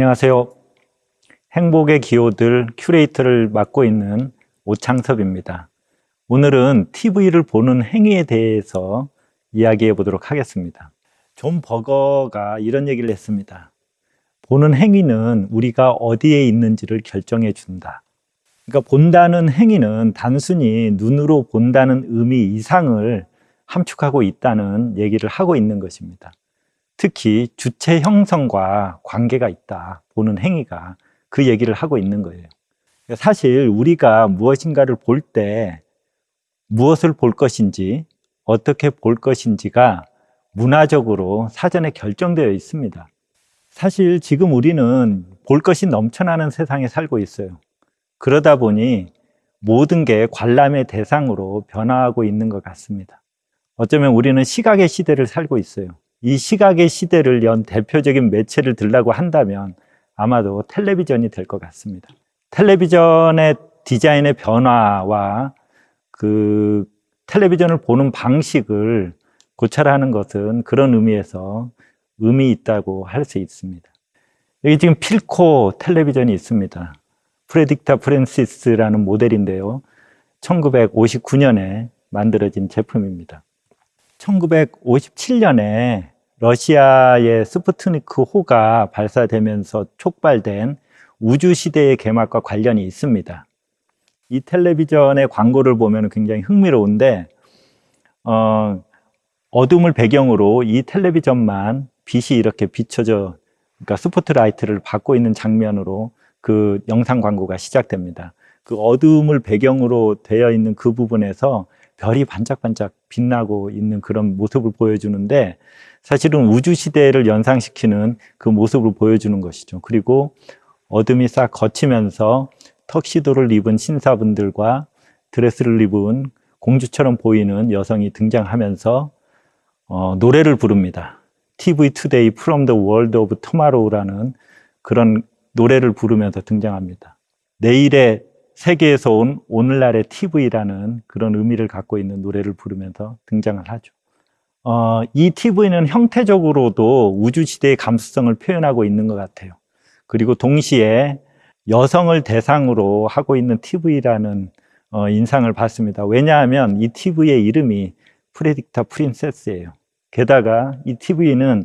안녕하세요. 행복의 기호들 큐레이터를 맡고 있는 오창섭입니다. 오늘은 TV를 보는 행위에 대해서 이야기해 보도록 하겠습니다. 존 버거가 이런 얘기를 했습니다. 보는 행위는 우리가 어디에 있는지를 결정해 준다. 그러니까 본다는 행위는 단순히 눈으로 본다는 의미 이상을 함축하고 있다는 얘기를 하고 있는 것입니다. 특히 주체 형성과 관계가 있다. 보는 행위가 그 얘기를 하고 있는 거예요. 사실 우리가 무엇인가를 볼 때 무엇을 볼 것인지 어떻게 볼 것인지가 문화적으로 사전에 결정되어 있습니다. 사실 지금 우리는 볼 것이 넘쳐나는 세상에 살고 있어요. 그러다 보니 모든 게 관람의 대상으로 변화하고 있는 것 같습니다. 어쩌면 우리는 시각의 시대를 살고 있어요. 이 시각의 시대를 연 대표적인 매체를 들라고 한다면 아마도 텔레비전이 될 것 같습니다. 텔레비전의 디자인의 변화와 그 텔레비전을 보는 방식을 고찰하는 것은 그런 의미에서 의미 있다고 할 수 있습니다. 여기 지금 필코 텔레비전이 있습니다. 프레딕타 프랜시스라는 모델인데요. 1959년에 만들어진 제품입니다. 1957년에 러시아의 스푸트니크 호가 발사되면서 촉발된 우주시대의 개막과 관련이 있습니다. 이 텔레비전의 광고를 보면 굉장히 흥미로운데 어, 어둠을 배경으로 이 텔레비전만 빛이 이렇게 비춰져 그러니까 스포트라이트를 받고 있는 장면으로 그 영상 광고가 시작됩니다. 그 어둠을 배경으로 되어 있는 그 부분에서 별이 반짝반짝 빛나고 있는 그런 모습을 보여주는데 사실은 우주 시대를 연상시키는 그 모습을 보여주는 것이죠. 그리고 어둠이 싹 거치면서 턱시도를 입은 신사분들과 드레스를 입은 공주처럼 보이는 여성이 등장하면서 어, 노래를 부릅니다. TV Today from the World of Tomorrow라는 그런 노래를 부르면서 등장합니다. 내일의 세계에서 온 오늘날의 TV라는 그런 의미를 갖고 있는 노래를 부르면서 등장을 하죠. 어, 이 TV는 형태적으로도 우주시대의 감수성을 표현하고 있는 것 같아요. 그리고 동시에 여성을 대상으로 하고 있는 TV라는 어, 인상을 받습니다. 왜냐하면 이 TV의 이름이 프레딕타 프린세스예요. 게다가 이 TV는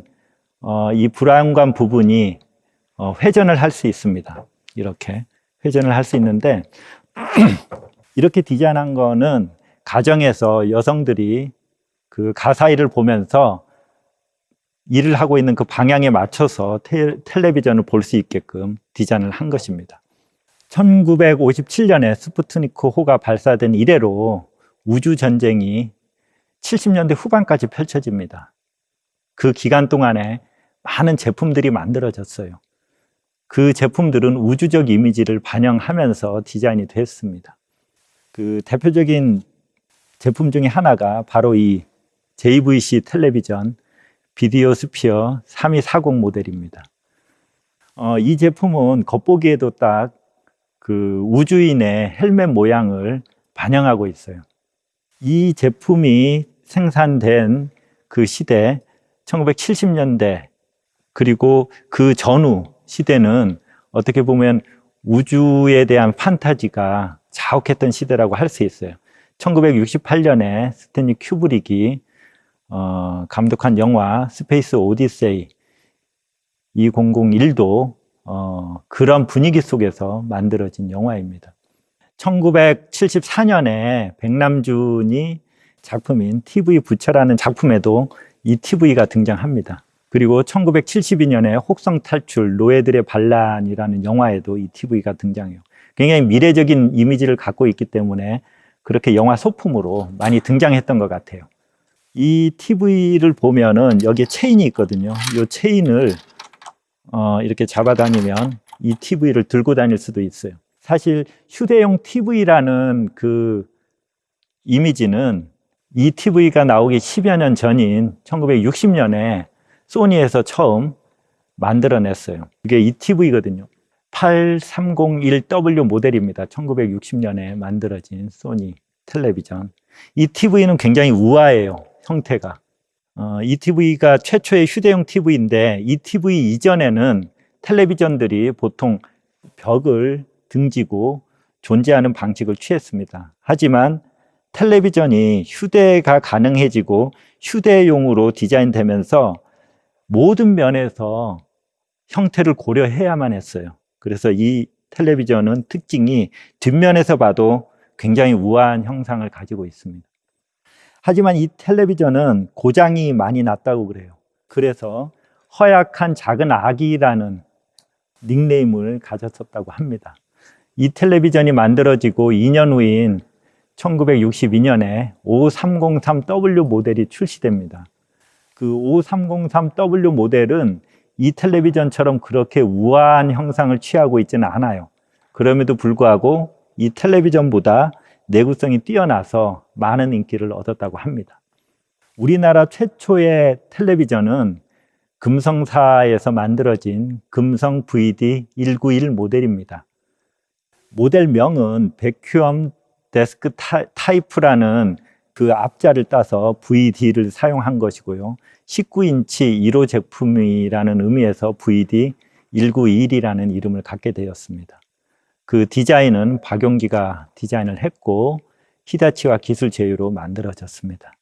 어, 이 불안관 부분이 어, 회전을 할 수 있습니다. 이렇게 회전을 할 수 있는데 이렇게 디자인한 거는 가정에서 여성들이 그 가사일을 보면서 일을 하고 있는 그 방향에 맞춰서 테, 텔레비전을 볼 수 있게끔 디자인을 한 것입니다. 1957년에 스푸트니크 호가 발사된 이래로 우주전쟁이 70년대 후반까지 펼쳐집니다. 그 기간 동안에 많은 제품들이 만들어졌어요. 그 제품들은 우주적 이미지를 반영하면서 디자인이 됐습니다. 그 대표적인 제품 중에 하나가 바로 이 JVC 텔레비전 비디오 스피어 3240 모델입니다. 어, 이 제품은 겉보기에도 딱 그 우주인의 헬멧 모양을 반영하고 있어요. 이 제품이 생산된 그 시대 1970년대 그리고 그 전후 시대는 어떻게 보면 우주에 대한 판타지가 자욱했던 시대라고 할 수 있어요. 1968년에 스탠리 큐브릭이 어, 감독한 영화 스페이스 오디세이 2001도 어, 그런 분위기 속에서 만들어진 영화입니다. 1974년에 백남준이 작품인 TV 부처라는 작품에도 이 TV가 등장합니다. 그리고 1972년에 혹성 탈출 노예들의 반란이라는 영화에도 이 TV가 등장해요. 굉장히 미래적인 이미지를 갖고 있기 때문에 그렇게 영화 소품으로 많이 등장했던 것 같아요. 이 TV를 보면은 여기에 체인이 있거든요. 이 체인을 어, 이렇게 잡아다니면 이 TV를 들고 다닐 수도 있어요. 사실 휴대용 TV라는 그 이미지는 이 TV가 나오기 10여 년 전인 1960년에 소니에서 처음 만들어냈어요. 이게 ETV거든요. 8301W 모델입니다. 1960년에 만들어진 소니 텔레비전. ETV는 굉장히 우아해요. 형태가. 어, ETV가 최초의 휴대용 TV인데 ETV 이전에는 텔레비전들이 보통 벽을 등지고 존재하는 방식을 취했습니다. 하지만 텔레비전이 휴대가 가능해지고 휴대용으로 디자인되면서 모든 면에서 형태를 고려해야만 했어요. 그래서 이 텔레비전은 특징이 뒷면에서 봐도 굉장히 우아한 형상을 가지고 있습니다. 하지만 이 텔레비전은 고장이 많이 났다고 그래요. 그래서 허약한 작은 아기라는 닉네임을 가졌었다고 합니다. 이 텔레비전이 만들어지고 2년 후인 1962년에 5303W 모델이 출시됩니다. 그 5303W 모델은 이 텔레비전처럼 그렇게 우아한 형상을 취하고 있지는 않아요. 그럼에도 불구하고 이 텔레비전보다 내구성이 뛰어나서 많은 인기를 얻었다고 합니다. 우리나라 최초의 텔레비전은 금성사에서 만들어진 금성 VD191 모델입니다. 모델명은 베큐엄 데스크 타이프라는 그 앞자를 따서 VD를 사용한 것이고요. 19인치 1호 제품이라는 의미에서 VD191이라는 이름을 갖게 되었습니다. 그 디자인은 박용기가 디자인을 했고 히다치와 기술 제휴로 만들어졌습니다.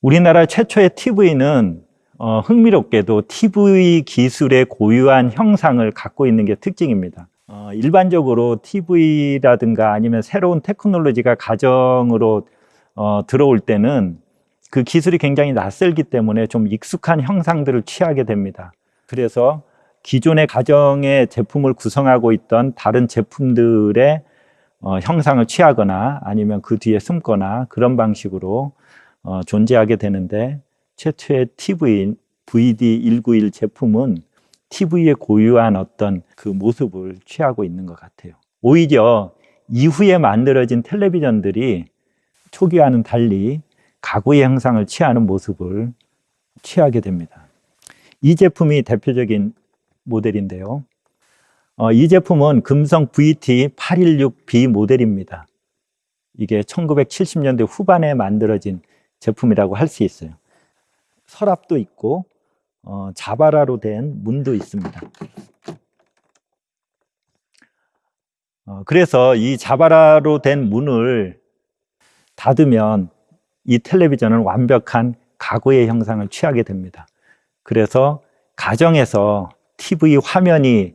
우리나라 최초의 TV는 어, 흥미롭게도 TV 기술의 고유한 형상을 갖고 있는 게 특징입니다. 어, 일반적으로 TV라든가 아니면 새로운 테크놀로지가 가정으로 어, 들어올 때는 그 기술이 굉장히 낯설기 때문에 좀 익숙한 형상들을 취하게 됩니다. 그래서 기존의 가정의 제품을 구성하고 있던 다른 제품들의 어, 형상을 취하거나 아니면 그 뒤에 숨거나 그런 방식으로 어, 존재하게 되는데 최초의 TV VD191 제품은 TV의 고유한 어떤 그 모습을 취하고 있는 것 같아요. 오히려 이후에 만들어진 텔레비전들이 초기와는 달리 가구의 형상을 취하는 모습을 취하게 됩니다. 이 제품이 대표적인 모델인데요. 어, 이 제품은 금성 VT816B 모델입니다. 이게 1970년대 후반에 만들어진 제품이라고 할 수 있어요. 서랍도 있고 어, 자바라로 된 문도 있습니다. 어, 그래서 이 자바라로 된 문을 닫으면 이 텔레비전은 완벽한 가구의 형상을 취하게 됩니다. 그래서 가정에서 TV 화면이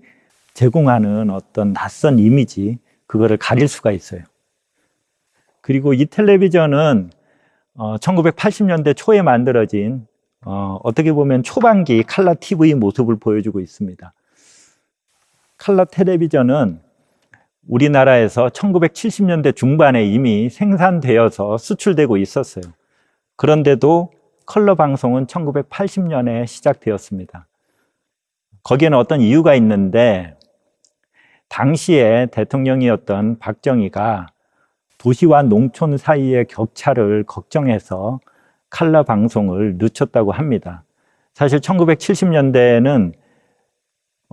제공하는 어떤 낯선 이미지 그거를 가릴 수가 있어요. 그리고 이 텔레비전은 어, 1980년대 초에 만들어진 어, 어떻게 보면 초반기 칼라 TV 모습을 보여주고 있습니다. 칼라 텔레비전은 우리나라에서 1970년대 중반에 이미 생산되어서 수출되고 있었어요. 그런데도 컬러 방송은 1980년에 시작되었습니다. 거기에는 어떤 이유가 있는데 당시에 대통령이었던 박정희가 도시와 농촌 사이의 격차를 걱정해서 칼라 방송을 늦췄다고 합니다. 사실 1970년대에는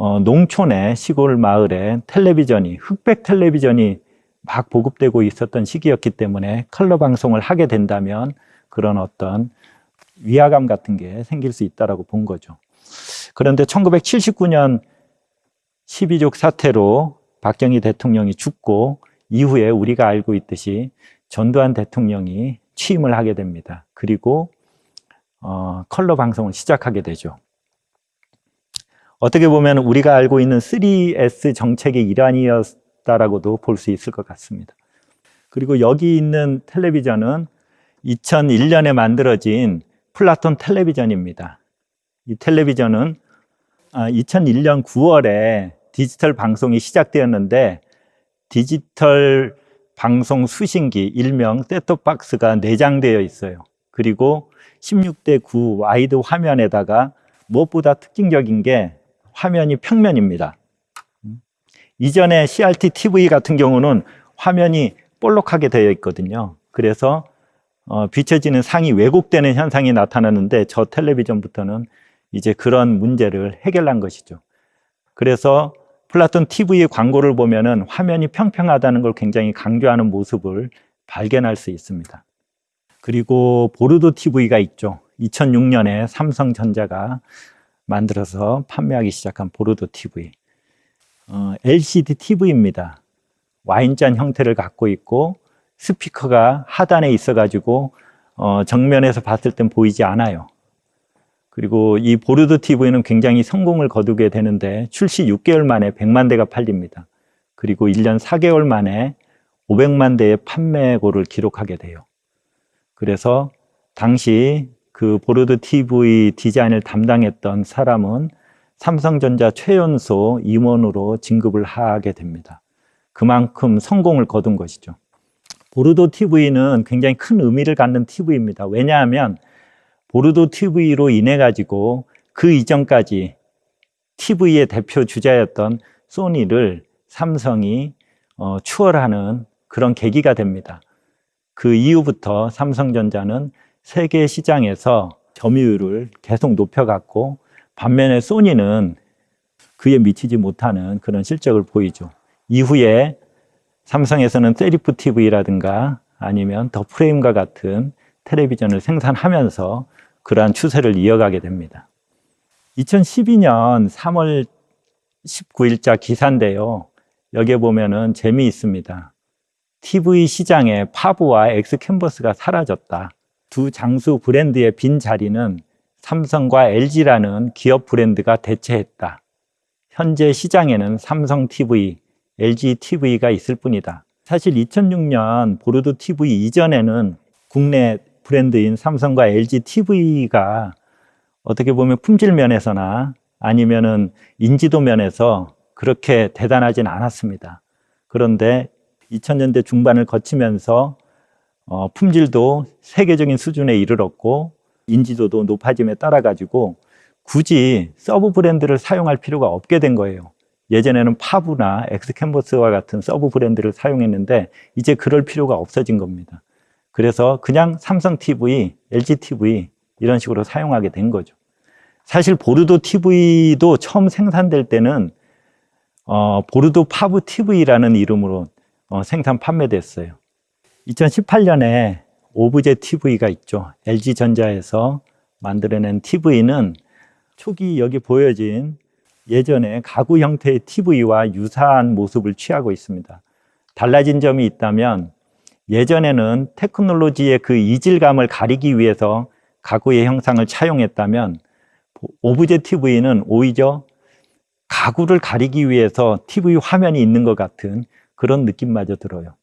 어, 농촌의 시골 마을에 텔레비전이 흑백 텔레비전이 막 보급되고 있었던 시기였기 때문에 컬러 방송을 하게 된다면 그런 어떤 위화감 같은 게 생길 수 있다라고 본 거죠. 그런데 1979년 12족 사태로 박정희 대통령이 죽고 이후에 우리가 알고 있듯이 전두환 대통령이 취임을 하게 됩니다. 그리고 어, 컬러 방송을 시작하게 되죠. 어떻게 보면 우리가 알고 있는 3S 정책의 일환이었다라고도 볼 수 있을 것 같습니다. 그리고 여기 있는 텔레비전은 2001년에 만들어진 플래트론 텔레비전입니다. 이 텔레비전은 2001년 아, 9월에 디지털 방송이 시작되었는데 디지털 방송 수신기 일명 셋톱박스가 내장되어 있어요. 그리고 16대 9 와이드 화면에다가 무엇보다 특징적인 게 화면이 평면입니다. 이전에 CRT TV 같은 경우는 화면이 볼록하게 되어 있거든요. 그래서 어, 비춰지는 상이 왜곡되는 현상이 나타나는데 저 텔레비전부터는 이제 그런 문제를 해결한 것이죠. 그래서 플래트론 TV의 광고를 보면 은 화면이 평평하다는 걸 굉장히 강조하는 모습을 발견할 수 있습니다. 그리고 보르도 TV가 있죠. 2006년에 삼성전자가 만들어서 판매하기 시작한 보르도 TV. 어, LCD TV입니다. 와인잔 형태를 갖고 있고 스피커가 하단에 있어 가지고 어, 정면에서 봤을 땐 보이지 않아요. 그리고 이 보르도 TV는 굉장히 성공을 거두게 되는데 출시 6개월 만에 100만 대가 팔립니다. 그리고 1년 4개월 만에 500만 대의 판매고를 기록하게 돼요. 그래서 당시 그 보르도 TV 디자인을 담당했던 사람은 삼성전자 최연소 임원으로 진급을 하게 됩니다. 그만큼 성공을 거둔 것이죠. 보르도 TV는 굉장히 큰 의미를 갖는 TV입니다. 왜냐하면 보르도 TV로 인해 가지고 그 이전까지 TV의 대표 주자였던 소니를 삼성이 어, 추월하는 그런 계기가 됩니다. 그 이후부터 삼성전자는 세계 시장에서 점유율을 계속 높여갔고 반면에 소니는 그에 미치지 못하는 그런 실적을 보이죠. 이후에 삼성에서는 세리프 TV라든가 아니면 더 프레임과 같은 텔레비전을 생산하면서 그러한 추세를 이어가게 됩니다. 2012년 3월 19일자 기사인데요. 여기에 보면은 재미있습니다. TV 시장에 파브와 엑스 캔버스가 사라졌다. 두 장수 브랜드의 빈 자리는 삼성과 LG라는 기업 브랜드가 대체했다. 현재 시장에는 삼성 TV, LG TV가 있을 뿐이다. 사실 2006년 보르도 TV 이전에는 국내 브랜드인 삼성과 LG TV가 어떻게 보면 품질 면에서나 아니면은 인지도 면에서 그렇게 대단하진 않았습니다. 그런데 2000년대 중반을 거치면서 어, 품질도 세계적인 수준에 이르렀고 인지도도 높아짐에 따라 가지고 굳이 sub 브랜드를 사용할 필요가 없게 된 거예요. 예전에는 파브나 엑스캔버스와 같은 sub 브랜드를 사용했는데 이제 그럴 필요가 없어진 겁니다. 그래서 그냥 삼성 TV, LG TV 이런 식으로 사용하게 된 거죠. 사실 보르도 TV도 처음 생산될 때는 어, 보르도 파브 TV라는 이름으로 어, 생산 판매됐어요. 2018년에 오브제 TV가 있죠. LG전자에서 만들어낸 TV는 초기 여기 보여진 예전에 가구 형태의 TV와 유사한 모습을 취하고 있습니다. 달라진 점이 있다면 예전에는 테크놀로지의 그 이질감을 가리기 위해서 가구의 형상을 차용했다면 오브제 TV는 오히려 가구를 가리기 위해서 TV 화면이 있는 것 같은 그런 느낌마저 들어요.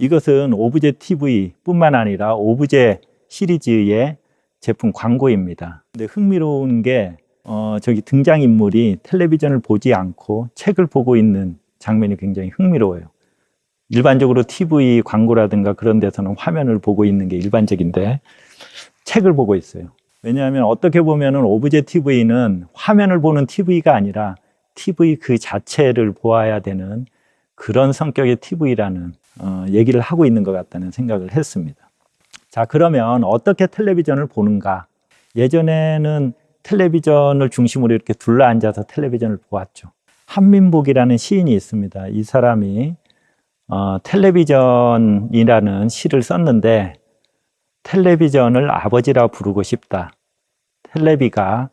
이것은 오브제 TV 뿐만 아니라 오브제 시리즈의 제품 광고입니다. 근데 흥미로운 게 어, 저기 등장인물이 텔레비전을 보지 않고 책을 보고 있는 장면이 굉장히 흥미로워요. 일반적으로 TV 광고라든가 그런 데서는 화면을 보고 있는 게 일반적인데 책을 보고 있어요. 왜냐하면 어떻게 보면 오브제 TV는 화면을 보는 TV가 아니라 TV 그 자체를 보아야 되는 그런 성격의 TV라는 어, 얘기를 하고 있는 것 같다는 생각을 했습니다. 자, 그러면 어떻게 텔레비전을 보는가? 예전에는 텔레비전을 중심으로 이렇게 둘러앉아서 텔레비전을 보았죠. 한민복이라는 시인이 있습니다. 이 사람이 어, 텔레비전이라는 시를 썼는데 텔레비전을 아버지라 부르고 싶다. 텔레비가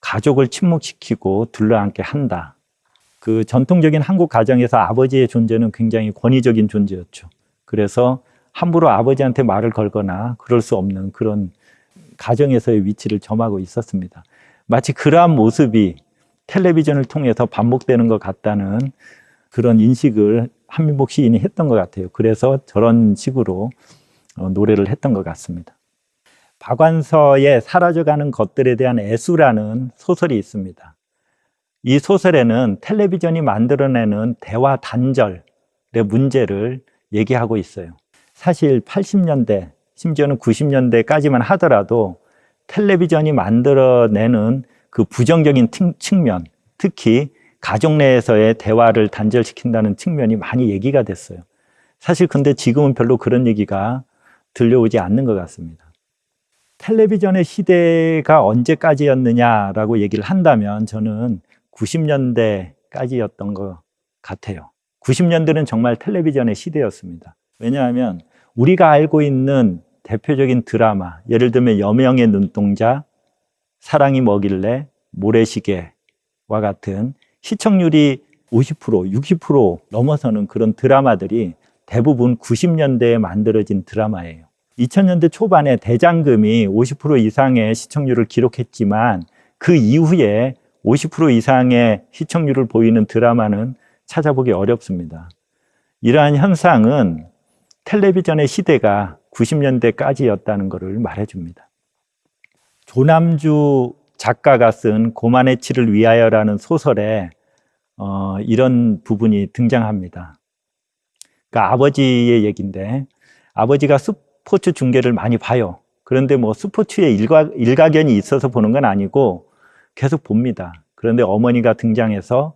가족을 침묵시키고 둘러앉게 한다. 그 전통적인 한국 가정에서 아버지의 존재는 굉장히 권위적인 존재였죠. 그래서 함부로 아버지한테 말을 걸거나 그럴 수 없는 그런 가정에서의 위치를 점하고 있었습니다. 마치 그러한 모습이 텔레비전을 통해서 반복되는 것 같다는 그런 인식을 한민복 시인이 했던 것 같아요. 그래서 저런 식으로 어, 노래를 했던 것 같습니다. 박완서의 사라져가는 것들에 대한 애수라는 소설이 있습니다. 이 소설에는 텔레비전이 만들어내는 대화 단절의 문제를 얘기하고 있어요. 사실 80년대, 심지어는 90년대까지만 하더라도 텔레비전이 만들어내는 그 부정적인 측면, 특히 가족 내에서의 대화를 단절시킨다는 측면이 많이 얘기가 됐어요. 사실 근데 지금은 별로 그런 얘기가 들려오지 않는 것 같습니다. 텔레비전의 시대가 언제까지였느냐라고 얘기를 한다면 저는 90년대까지였던 것 같아요. 90년대는 정말 텔레비전의 시대였습니다. 왜냐하면 우리가 알고 있는 대표적인 드라마, 예를 들면 여명의 눈동자, 사랑이 뭐길래, 모래시계와 같은 시청률이 50%, 60% 넘어서는 그런 드라마들이 대부분 90년대에 만들어진 드라마예요. 2000년대 초반에 대장금이 50% 이상의 시청률을 기록했지만 그 이후에 50% 이상의 시청률을 보이는 드라마는 찾아보기 어렵습니다. 이러한 현상은 텔레비전의 시대가 90년대까지였다는 것을 말해줍니다. 조남주 작가가 쓴 고만의 치를 위하여라는 소설에 어, 이런 부분이 등장합니다. 그러니까 아버지의 얘기인데 아버지가 스포츠 중계를 많이 봐요. 그런데 뭐 스포츠에 일가, 일가견이 있어서 보는 건 아니고 계속 봅니다. 그런데 어머니가 등장해서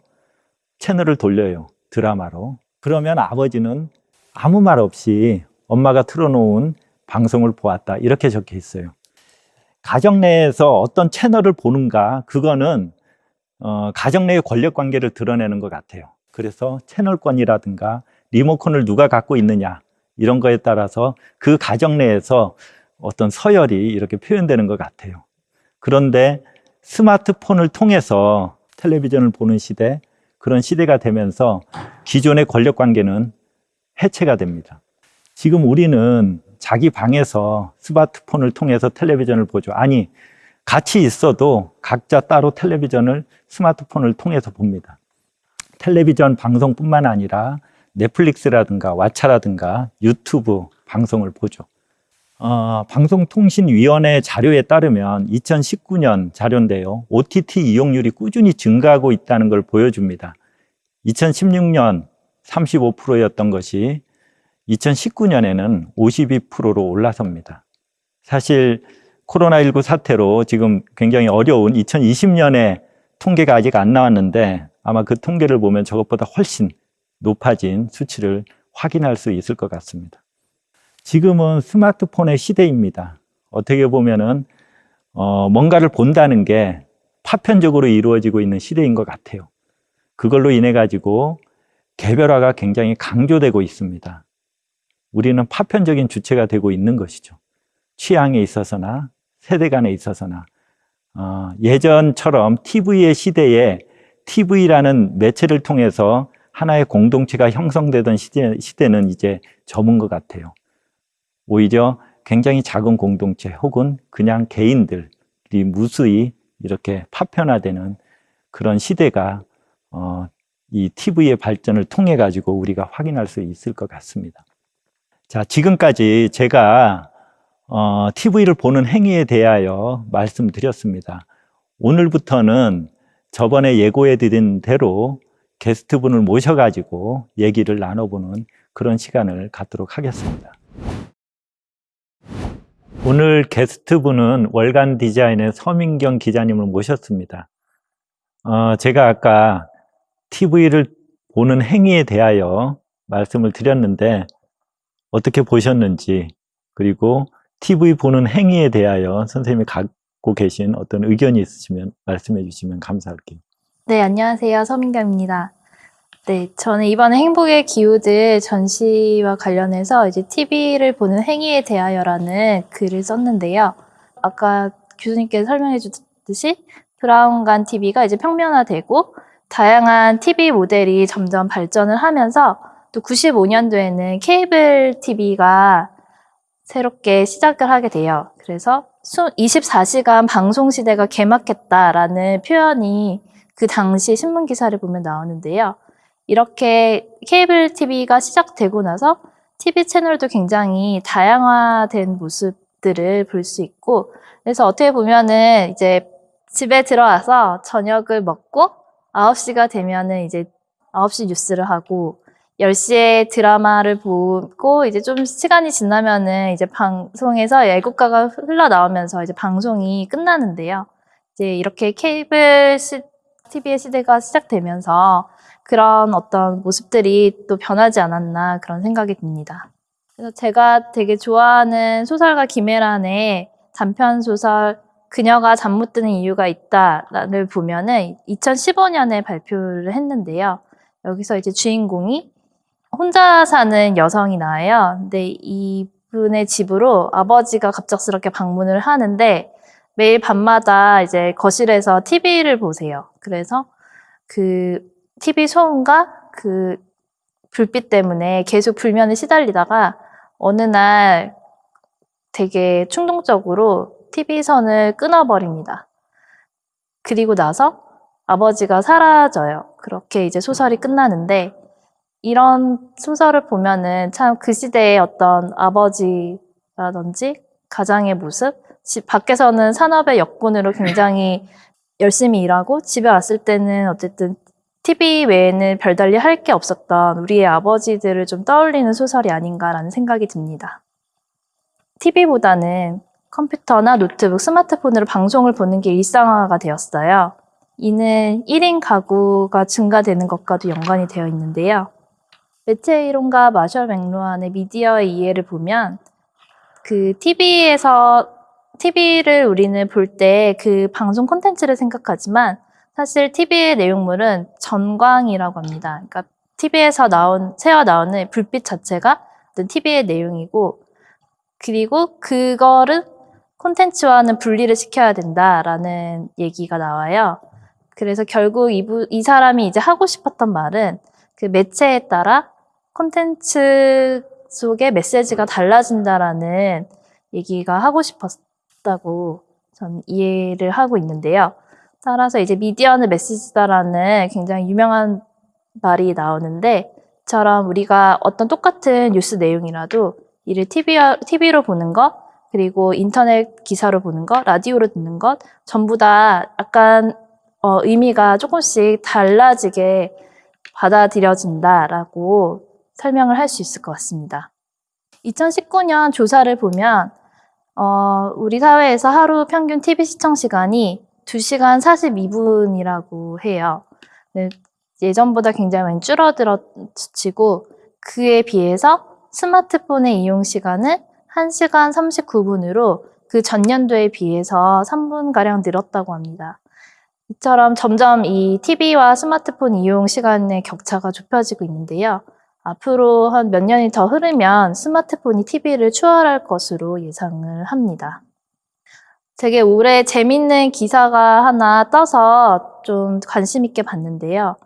채널을 돌려요. 드라마로. 그러면 아버지는 아무 말 없이 엄마가 틀어놓은 방송을 보았다. 이렇게 적혀 있어요. 가정 내에서 어떤 채널을 보는가, 그거는 어, 가정 내의 권력 관계를 드러내는 것 같아요. 그래서 채널권이라든가 리모컨을 누가 갖고 있느냐, 이런 거에 따라서 그 가정 내에서 어떤 서열이 이렇게 표현되는 것 같아요. 그런데 스마트폰을 통해서 텔레비전을 보는 시대, 그런 시대가 되면서 기존의 권력 관계는 해체가 됩니다. 지금 우리는 자기 방에서 스마트폰을 통해서 텔레비전을 보죠. 아니, 같이 있어도 각자 따로 텔레비전을 스마트폰을 통해서 봅니다. 텔레비전 방송뿐만 아니라 넷플릭스라든가 왓챠라든가 유튜브 방송을 보죠. 어, 방송통신위원회 자료에 따르면 2019년 자료인데요. OTT 이용률이 꾸준히 증가하고 있다는 걸 보여줍니다. 2016년 35%였던 것이 2019년에는 52%로 올라섭니다. 사실 코로나19 사태로 지금 굉장히 어려운 2020년에 통계가 아직 안 나왔는데 아마 그 통계를 보면 저것보다 훨씬 높아진 수치를 확인할 수 있을 것 같습니다. 지금은 스마트폰의 시대입니다. 어떻게 보면은 어, 뭔가를 본다는 게 파편적으로 이루어지고 있는 시대인 것 같아요. 그걸로 인해 가지고 개별화가 굉장히 강조되고 있습니다. 우리는 파편적인 주체가 되고 있는 것이죠. 취향에 있어서나 세대 간에 있어서나 어, 예전처럼 TV의 시대에 TV라는 매체를 통해서 하나의 공동체가 형성되던 시대, 시대는 이제 접은 것 같아요. 오히려 굉장히 작은 공동체 혹은 그냥 개인들이 무수히 이렇게 파편화되는 그런 시대가 어, 이 TV의 발전을 통해 가지고 우리가 확인할 수 있을 것 같습니다. 자, 지금까지 제가 어, TV를 보는 행위에 대하여 말씀드렸습니다. 오늘부터는 저번에 예고해 드린 대로 게스트분을 모셔가지고 얘기를 나눠보는 그런 시간을 갖도록 하겠습니다. 오늘 게스트분은 월간 디자인의 서민경 기자님을 모셨습니다. 어, 제가 아까 TV를 보는 행위에 대하여 말씀을 드렸는데 어떻게 보셨는지 그리고 TV 보는 행위에 대하여 선생님이 갖고 계신 어떤 의견이 있으시면 말씀해 주시면 감사할게요. 네, 안녕하세요. 서민경입니다. 네, 저는 이번에 행복의 기후들 전시와 관련해서 이제 TV를 보는 행위에 대하여라는 글을 썼는데요. 아까 교수님께서 설명해 주듯이 브라운관 TV가 이제 평면화되고 다양한 TV 모델이 점점 발전을 하면서 또 95년도에는 케이블 TV가 새롭게 시작을 하게 돼요. 그래서 24시간 방송 시대가 개막했다라는 표현이 그 당시 신문 기사를 보면 나오는데요. 이렇게 케이블 TV가 시작되고 나서 TV 채널도 굉장히 다양화된 모습들을 볼 수 있고 그래서 어떻게 보면은 이제 집에 들어와서 저녁을 먹고 9시가 되면은 이제 9시 뉴스를 하고 10시에 드라마를 보고 이제 좀 시간이 지나면은 이제 방송에서 애국가가 흘러나오면서 이제 방송이 끝나는데요. 이제 이렇게 케이블 시, TV의 시대가 시작되면서 그런 어떤 모습들이 또 변하지 않았나 그런 생각이 듭니다. 그래서 제가 되게 좋아하는 소설가 김혜란의 단편 소설 그녀가 잠 못 드는 이유가 있다를 보면은 2015년에 발표를 했는데요. 여기서 이제 주인공이 혼자 사는 여성이 나와요. 근데 이분의 집으로 아버지가 갑작스럽게 방문을 하는데 매일 밤마다 이제 거실에서 TV를 보세요. 그래서 그 TV 소음과 그 불빛 때문에 계속 불면에 시달리다가 어느 날 되게 충동적으로 TV 선을 끊어버립니다. 그리고 나서 아버지가 사라져요. 그렇게 이제 소설이 끝나는데 이런 소설을 보면은 참 그 시대의 어떤 아버지라든지 가장의 모습, 집 밖에서는 산업의 역군으로 굉장히 열심히 일하고 집에 왔을 때는 어쨌든 TV 외에는 별달리 할 게 없었던 우리의 아버지들을 좀 떠올리는 소설이 아닌가라는 생각이 듭니다. TV보다는 컴퓨터나 노트북, 스마트폰으로 방송을 보는 게 일상화가 되었어요. 이는 1인 가구가 증가되는 것과도 연관이 되어 있는데요. 매체 이론가 마셜 맥루안의 미디어의 이해를 보면 그 TV에서 TV를 우리는 볼 때 그 방송 콘텐츠를 생각하지만 사실 TV의 내용물은 전광이라고 합니다. 그러니까 TV에서 나온 새어 나오는 불빛 자체가 TV의 내용이고 그리고 그거를 콘텐츠와는 분리를 시켜야 된다라는 얘기가 나와요. 그래서 결국 이 부, 이 사람이 이제 하고 싶었던 말은 그 매체에 따라 콘텐츠 속의 메시지가 달라진다라는 얘기가 하고 싶었 다고 전 이해를 하고 있는데요. 따라서 이제 미디어는 메시지다라는 굉장히 유명한 말이 나오는데, 처럼 우리가 어떤 똑같은 뉴스 내용이라도 이를 TV, TV로 보는 것, 그리고 인터넷 기사로 보는 것, 라디오로 듣는 것, 전부 다 약간 어, 의미가 조금씩 달라지게 받아들여진다라고 설명을 할 수 있을 것 같습니다. 2019년 조사를 보면 어, 우리 사회에서 하루 평균 TV 시청 시간이 2시간 42분이라고 해요. 네, 예전보다 굉장히 많이 줄어들었지고 그에 비해서 스마트폰의 이용 시간은 1시간 39분으로 그 전년도에 비해서 3분가량 늘었다고 합니다. 이처럼 점점 이 TV와 스마트폰 이용 시간의 격차가 좁혀지고 있는데요. 앞으로 한 몇 년이 더 흐르면 스마트폰이 TV를 추월할 것으로 예상을 합니다. 되게 올해 재밌는 기사가 하나 떠서 좀 관심 있게 봤는데요.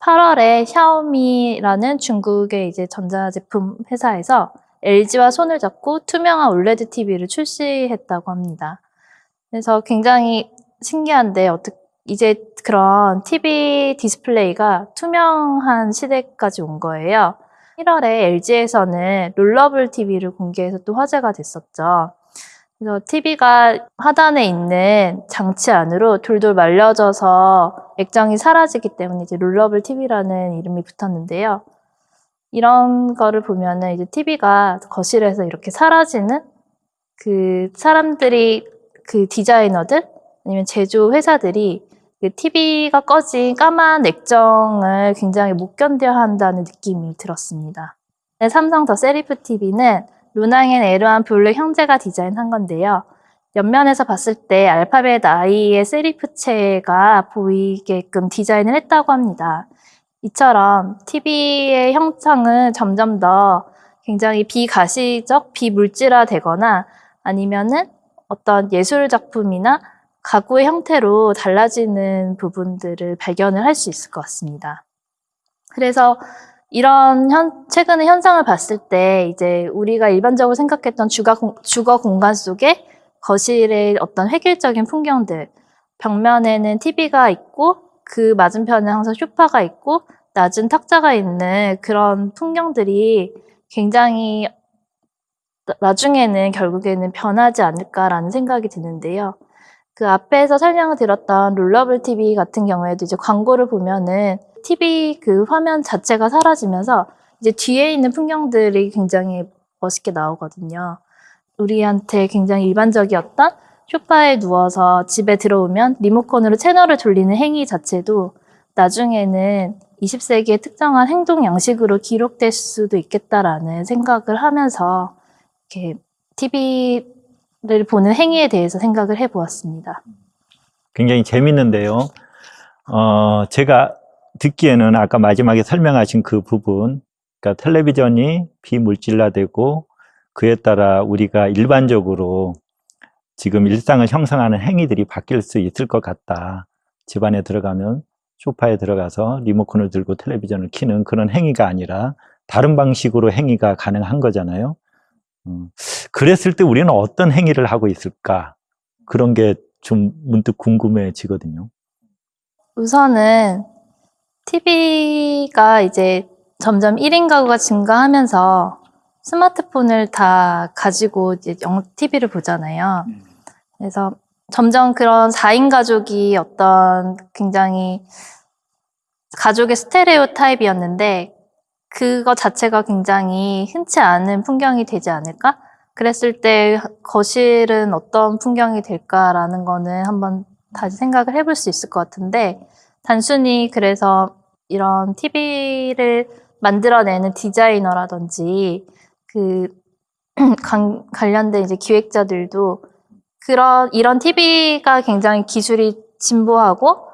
8월에 샤오미라는 중국의 이제 전자제품 회사에서 LG와 손을 잡고 투명한 OLED TV를 출시했다고 합니다. 그래서 굉장히 신기한데 어떻게 이제 그런 TV 디스플레이가 투명한 시대까지 온 거예요. 1월에 LG에서는 rollable TV를 공개해서 또 화제가 됐었죠. 그래서 TV가 하단에 있는 장치 안으로 돌돌 말려져서 액정이 사라지기 때문에 이제 롤러블 TV라는 이름이 붙었는데요. 이런 거를 보면은 이제 TV가 거실에서 이렇게 사라지는 그 사람들이 그 디자이너들 아니면 제조 회사들이 그 TV가 꺼진 까만 액정을 굉장히 못 견뎌 한다는 느낌이 들었습니다. 네, 삼성 더 세리프 TV는 로낭 and 에르완 부훌렉 형제가 디자인한 건데요. 옆면에서 봤을 때 알파벳 I의 세리프체가 보이게끔 디자인을 했다고 합니다. 이처럼 TV의 형상은 점점 더 굉장히 비가시적, 비물질화 되거나 아니면은 어떤 예술 작품이나 가구의 형태로 달라지는 부분들을 발견을 할 수 있을 것 같습니다. 그래서 이런 현, 최근의 현상을 봤을 때 이제 우리가 일반적으로 생각했던 주거, 공, 주거 공간 속에 거실의 어떤 획일적인 풍경들, 벽면에는 TV가 있고 그 맞은편에 항상 소파가 있고 낮은 탁자가 있는 그런 풍경들이 굉장히 나중에는 결국에는 변하지 않을까라는 생각이 드는데요. 그 앞에서 설명을 드렸던 롤러블 TV 같은 경우에도 이제 광고를 보면은 TV 그 화면 자체가 사라지면서 이제 뒤에 있는 풍경들이 굉장히 멋있게 나오거든요. 우리한테 굉장히 일반적이었던 소파에 누워서 집에 들어오면 리모컨으로 채널을 돌리는 행위 자체도 나중에는 20세기의 특정한 행동 양식으로 기록될 수도 있겠다라는 생각을 하면서 이렇게 TV 를 보는 행위에 대해서 생각을 해보았습니다. 굉장히 재밌는데요. 어, 제가 듣기에는 아까 마지막에 설명하신 그 부분, 그러니까 텔레비전이 비물질화되고 그에 따라 우리가 일반적으로 지금 일상을 형성하는 행위들이 바뀔 수 있을 것 같다. 집안에 들어가면 소파에 들어가서 리모컨을 들고 텔레비전을 켜는 그런 행위가 아니라 다른 방식으로 행위가 가능한 거잖아요. 음, 그랬을 때 우리는 어떤 행위를 하고 있을까? 그런 게 좀 문득 궁금해지거든요. 우선은 TV가 이제 점점 1인 가구가 증가하면서 스마트폰을 다 가지고 이제 TV를 보잖아요. 그래서 점점 그런 4인 가족이 어떤 굉장히 가족의 스테레오 타입이었는데 그거 자체가 굉장히 흔치 않은 풍경이 되지 않을까? 그랬을 때 거실은 어떤 풍경이 될까라는 거는 한번 다시 생각을 해볼 수 있을 것 같은데 단순히 그래서 이런 TV를 만들어내는 디자이너라든지 그 관- 관련된 이제 기획자들도 그런 이런 TV가 굉장히 기술이 진보하고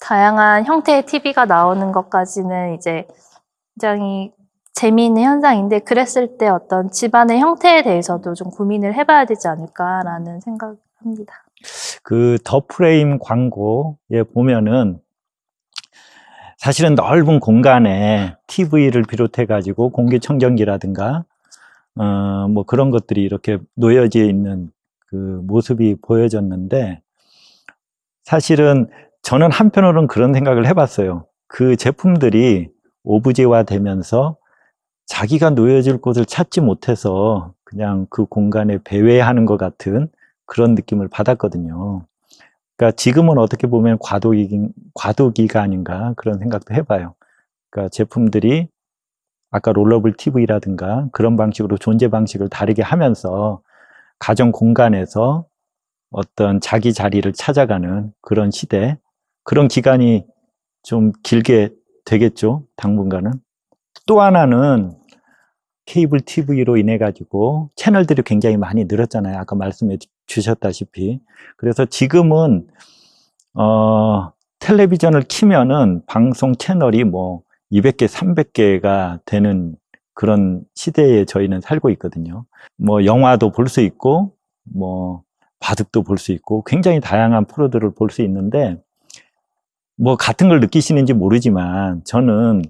다양한 형태의 TV가 나오는 것까지는 이제 굉장히 재미있는 현상인데 그랬을 때 어떤 집안의 형태에 대해서도 좀 고민을 해봐야 되지 않을까라는 생각합니다. 그 더 프레임 광고에 보면은 사실은 넓은 공간에 TV를 비롯해 가지고 공기청정기라든가 어 뭐 그런 것들이 이렇게 놓여져 있는 그 모습이 보여졌는데 사실은 저는 한편으로는 그런 생각을 해봤어요. 그 제품들이 오브제화 되면서 자기가 놓여질 곳을 찾지 못해서 그냥 그 공간에 배회하는 것 같은 그런 느낌을 받았거든요. 그러니까 지금은 어떻게 보면 과도기, 과도기가 아닌가 그런 생각도 해봐요. 그러니까 제품들이 아까 롤러블 TV라든가 그런 방식으로 존재 방식을 다르게 하면서 가정 공간에서 어떤 자기 자리를 찾아가는 그런 시대, 그런 기간이 좀 길게 되겠죠, 당분간은. 또 하나는 케이블 TV로 인해 가지고 채널들이 굉장히 많이 늘었잖아요. 아까 말씀해 주셨다시피. 그래서 지금은 어, 텔레비전을 키면은 방송 채널이 뭐 200개, 300개가 되는 그런 시대에 저희는 살고 있거든요. 뭐 영화도 볼 수 있고 뭐 바둑도 볼 수 있고 굉장히 다양한 프로들을 볼 수 있는데 뭐 같은 걸 느끼시는지 모르지만 저는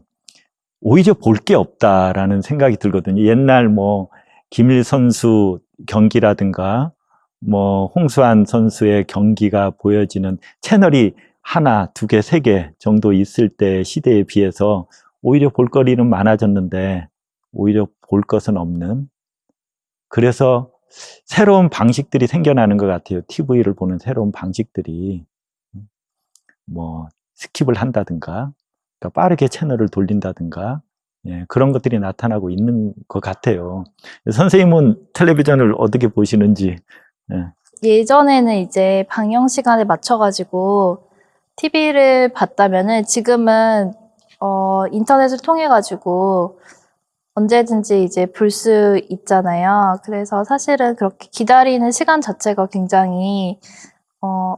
오히려 볼 게 없다라는 생각이 들거든요. 옛날 뭐 김일 선수 경기라든가 뭐 홍수환 선수의 경기가 보여지는 채널이 하나, 두 개, 세 개 정도 있을 때 시대에 비해서 오히려 볼거리는 많아졌는데 오히려 볼 것은 없는 그래서 새로운 방식들이 생겨나는 것 같아요. TV를 보는 새로운 방식들이 뭐 skip을 한다든가 그러니까 빠르게 채널을 돌린다든가 예, 그런 것들이 나타나고 있는 것 같아요. 선생님은 텔레비전을 어떻게 보시는지 예. 예전에는 이제 방영 시간에 맞춰가지고 TV를 봤다면은 지금은 어, 인터넷을 통해 가지고 언제든지 이제 볼 수 있잖아요. 그래서 사실은 그렇게 기다리는 시간 자체가 굉장히 어,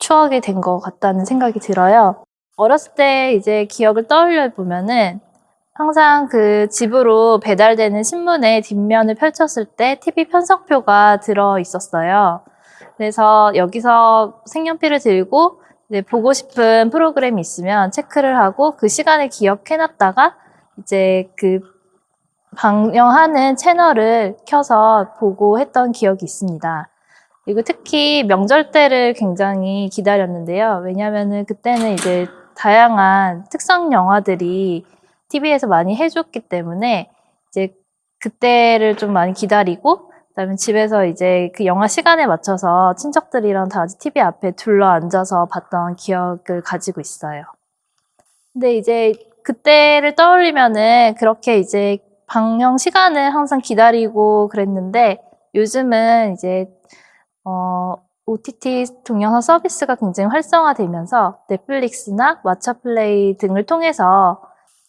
추억이 된 것 같다는 생각이 들어요. 어렸을 때 이제 기억을 떠올려 보면은 항상 그 집으로 배달되는 신문의 뒷면을 펼쳤을 때 TV 편성표가 들어 있었어요. 그래서 여기서 색연필을 들고 이제 보고 싶은 프로그램이 있으면 체크를 하고 그 시간을 기억해 놨다가 이제 그 방영하는 채널을 켜서 보고 했던 기억이 있습니다. 그리고 특히 명절 때를 굉장히 기다렸는데요. 왜냐면은 그때는 이제 다양한 특성 영화들이 TV에서 많이 해줬기 때문에 이제 그때를 좀 많이 기다리고 그다음에 집에서 이제 그 영화 시간에 맞춰서 친척들이랑 다 같이 TV 앞에 둘러 앉아서 봤던 기억을 가지고 있어요. 근데 이제 그때를 떠올리면은 그렇게 이제 방영 시간을 항상 기다리고 그랬는데 요즘은 이제 어, OTT 동영상 서비스가 굉장히 활성화되면서 넷플릭스나 왓챠플레이 등을 통해서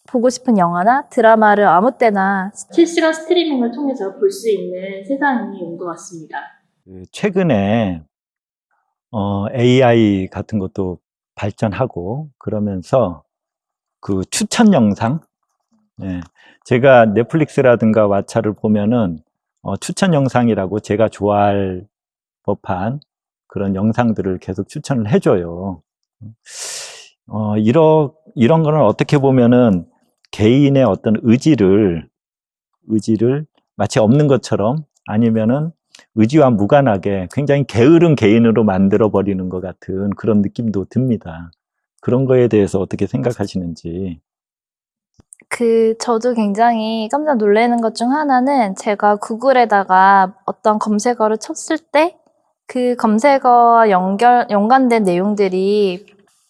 보고 싶은 영화나 드라마를 아무 때나 실시간 스트리밍을 통해서 볼 수 있는 세상이 온 것 같습니다. 그 최근에 어, AI 같은 것도 발전하고 그러면서 그 추천 영상 예, 제가 넷플릭스라든가 왓챠를 보면은 어, 추천 영상이라고 제가 좋아할 법한 그런 영상들을 계속 추천을 해줘요. 어, 이러, 이런 거는 어떻게 보면은 개인의 어떤 의지를, 의지를 마치 없는 것처럼 아니면은 의지와 무관하게 굉장히 게으른 개인으로 만들어 버리는 것 같은 그런 느낌도 듭니다. 그런 거에 대해서 어떻게 생각하시는지. 그 저도 굉장히 깜짝 놀라는 것 중 하나는 제가 구글에다가 어떤 검색어를 쳤을 때 그 검색어와 연결 연관된 내용들이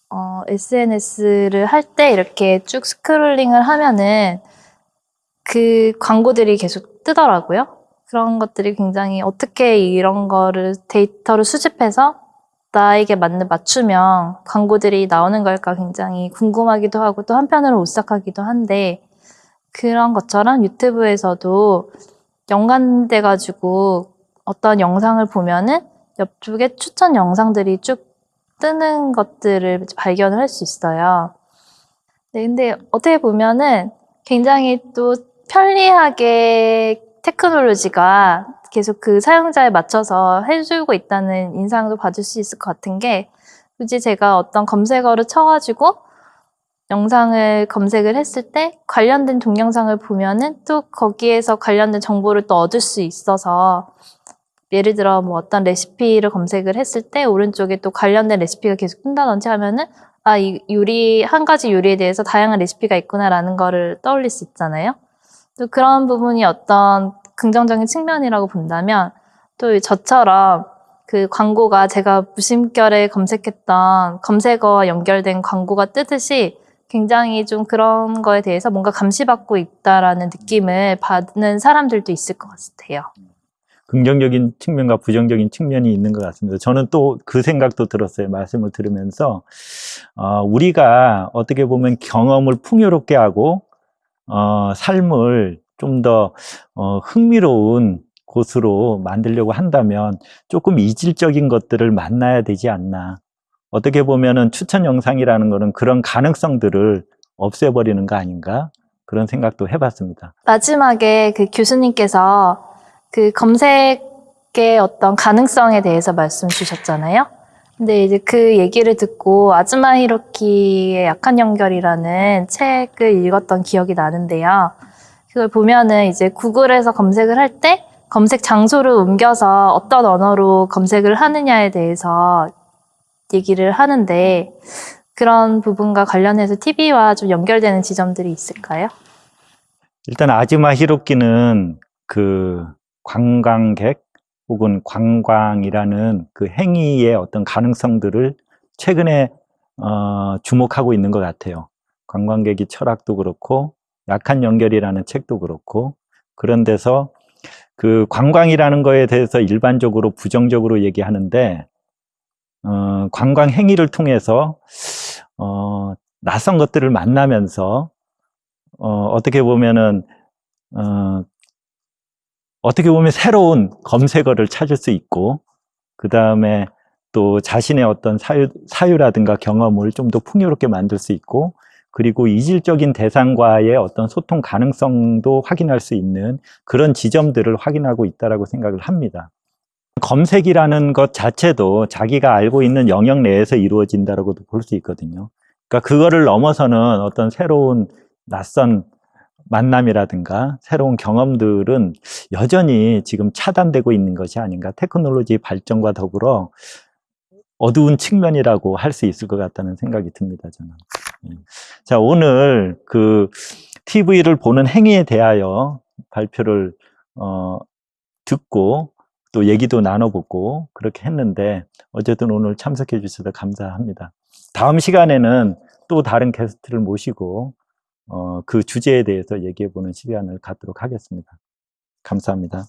어, SNS를 할 때 이렇게 쭉 scrolling을 하면은 그 광고들이 계속 뜨더라고요. 그런 것들이 굉장히 어떻게 이런 거를 데이터를 수집해서 나에게 맞는 맞춤형 광고들이 나오는 걸까 굉장히 궁금하기도 하고 또 한편으로 오싹하기도 한데 그런 것처럼 유튜브에서도 연관돼 가지고 어떤 영상을 보면은 옆쪽에 추천 영상들이 쭉 뜨는 것들을 발견을 할 수 있어요. 네, 근데 어떻게 보면은 굉장히 또 편리하게 테크놀로지가 계속 그 사용자에 맞춰서 해주고 있다는 인상도 받을 수 있을 것 같은 게 굳이 제가 어떤 검색어를 쳐가지고 영상을 검색을 했을 때 관련된 동영상을 보면은 또 거기에서 관련된 정보를 또 얻을 수 있어서 예를 들어 뭐 어떤 레시피를 검색을 했을 때 오른쪽에 또 관련된 레시피가 계속 뜬다든지 하면은 아, 이 요리, 한 가지 요리에 대해서 다양한 레시피가 있구나라는 거를 떠올릴 수 있잖아요. 또 그런 부분이 어떤 긍정적인 측면이라고 본다면 또 저처럼 그 광고가 제가 무심결에 검색했던 검색어와 연결된 광고가 뜨듯이 굉장히 좀 그런 거에 대해서 뭔가 감시받고 있다라는 느낌을 받는 사람들도 있을 것 같아요. 긍정적인 측면과 부정적인 측면이 있는 것 같습니다. 저는 또 그 생각도 들었어요. 말씀을 들으면서 어, 우리가 어떻게 보면 경험을 풍요롭게 하고 어, 삶을 좀더 어, 흥미로운 곳으로 만들려고 한다면 조금 이질적인 것들을 만나야 되지 않나. 어떻게 보면은 추천 영상이라는 거는 그런 가능성들을 없애버리는 거 아닌가 그런 생각도 해봤습니다. 마지막에 그 교수님께서 그 검색의 어떤 가능성에 대해서 말씀 주셨잖아요. 근데 이제 그 얘기를 듣고 아즈마 히로키의 약한 연결이라는 책을 읽었던 기억이 나는데요. 그걸 보면은 이제 구글에서 검색을 할 때 검색 장소를 옮겨서 어떤 언어로 검색을 하느냐에 대해서 얘기를 하는데 그런 부분과 관련해서 TV와 좀 연결되는 지점들이 있을까요? 일단 아즈마 히로키는 그 관광객 혹은 관광이라는 그 행위의 어떤 가능성들을 최근에 어, 주목하고 있는 것 같아요. 관광객이 철학도 그렇고 약한 연결이라는 책도 그렇고 그런 데서 그 관광이라는 거에 대해서 일반적으로 부정적으로 얘기하는데 어, 관광 행위를 통해서 어, 낯선 것들을 만나면서 어, 어떻게 보면은 어, 어떻게 보면 새로운 검색어를 찾을 수 있고 그 다음에 또 자신의 어떤 사유, 사유라든가 경험을 좀 더 풍요롭게 만들 수 있고 그리고 이질적인 대상과의 어떤 소통 가능성도 확인할 수 있는 그런 지점들을 확인하고 있다고 생각을 합니다. 검색이라는 것 자체도 자기가 알고 있는 영역 내에서 이루어진다고도 볼 수 있거든요. 그러니까 그거를 넘어서는 어떤 새로운 낯선 만남이라든가 새로운 경험들은 여전히 지금 차단되고 있는 것이 아닌가. 테크놀로지 발전과 더불어 어두운 측면이라고 할 수 있을 것 같다는 생각이 듭니다, 저는. 예. 자, 오늘 그 TV를 보는 행위에 대하여 발표를 어, 듣고 또 얘기도 나눠보고 그렇게 했는데 어쨌든 오늘 참석해 주셔서 감사합니다. 다음 시간에는 또 다른 게스트를 모시고 어, 그 주제에 대해서 얘기해 보는 시간을 갖도록 하겠습니다. 감사합니다.